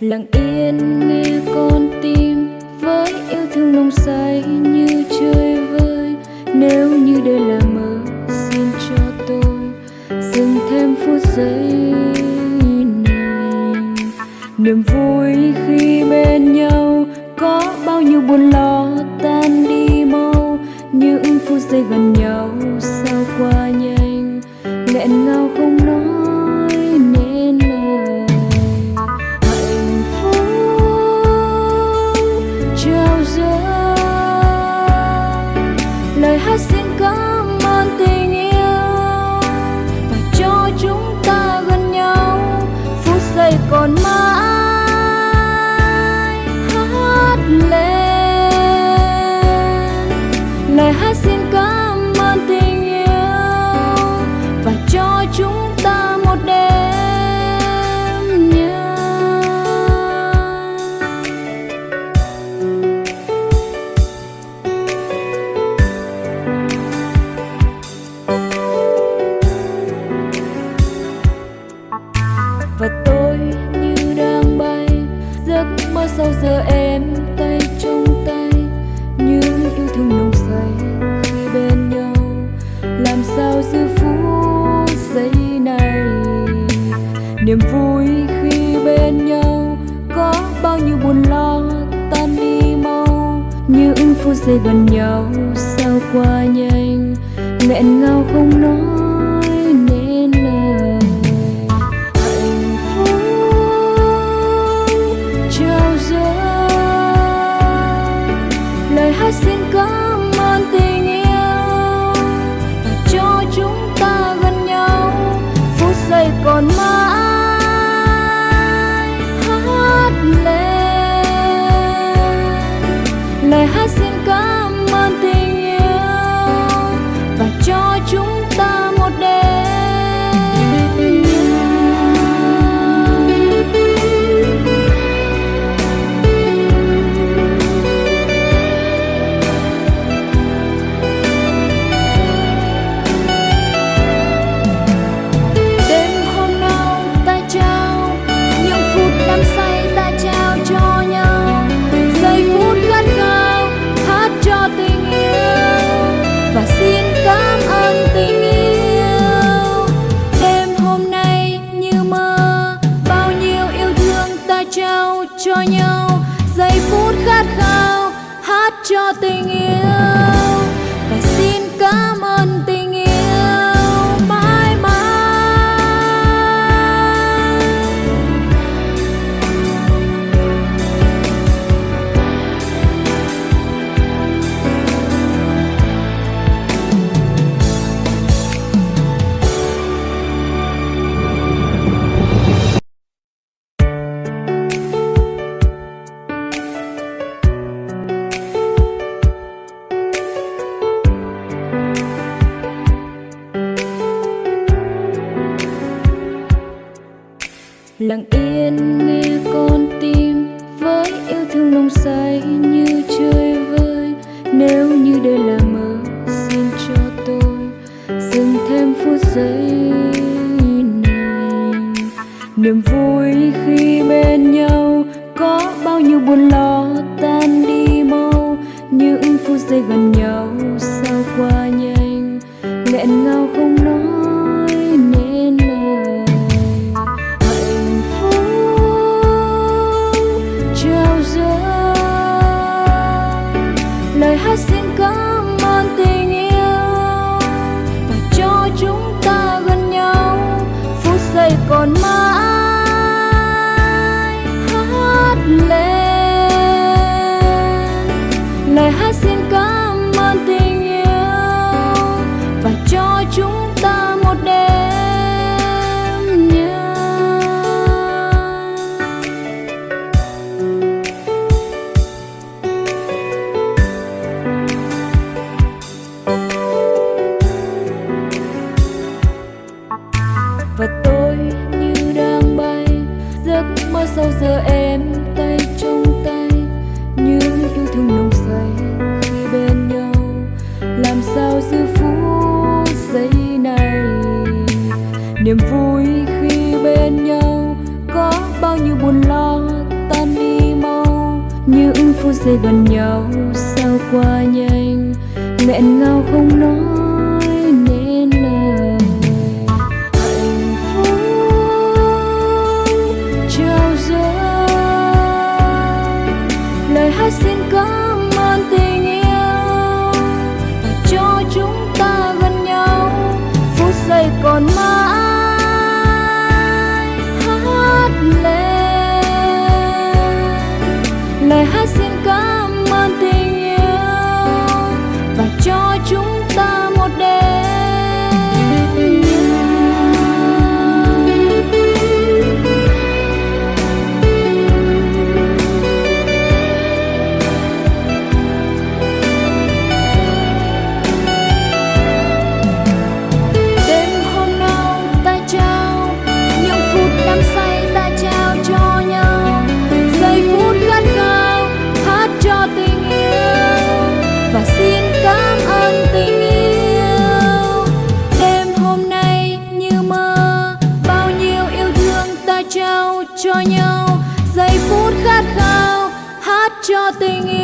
lặng yên nghe con tim với yêu thương nồng say như chơi vơi. Nếu như đây là mơ, xin cho tôi dừng thêm phút giây này. Niềm vui khi bên nhau có bao nhiêu buồn lo tan đi mau. Những phút giây gần nhau sao qua nhanh, nghẹn ngào không lời hát phút giây gần nhau sao qua nhanh? Nghẹn ngào không nói nên lời. Hạnh phúc trao dâng. Lời hát xin cảm lặng yên nghe con tim với yêu thương nồng say như chơi vơi. Nếu như đây là mơ, xin cho tôi dừng thêm phút giây này. Niềm vui khi bên nhau có bao nhiêu buồn lo tan đi mau. Những phút giây gần nhau sao qua nhanh, nghẹn ngào còn mãi sau giờ em tay trong tay, như yêu thương nồng say khi bên nhau. Làm sao giữ phút giây này? Niềm vui khi bên nhau có bao nhiêu buồn lo tan đi mau. Những phút giây gần nhau sao qua nhanh, nghẹn ngào không nói. cảm ơn tình yêu. Và cho chúng ta gần nhau, phút giây còn mãi hát lên. Lời hát xin cho nhau. Giây phút khát khao hát cho tình yêu.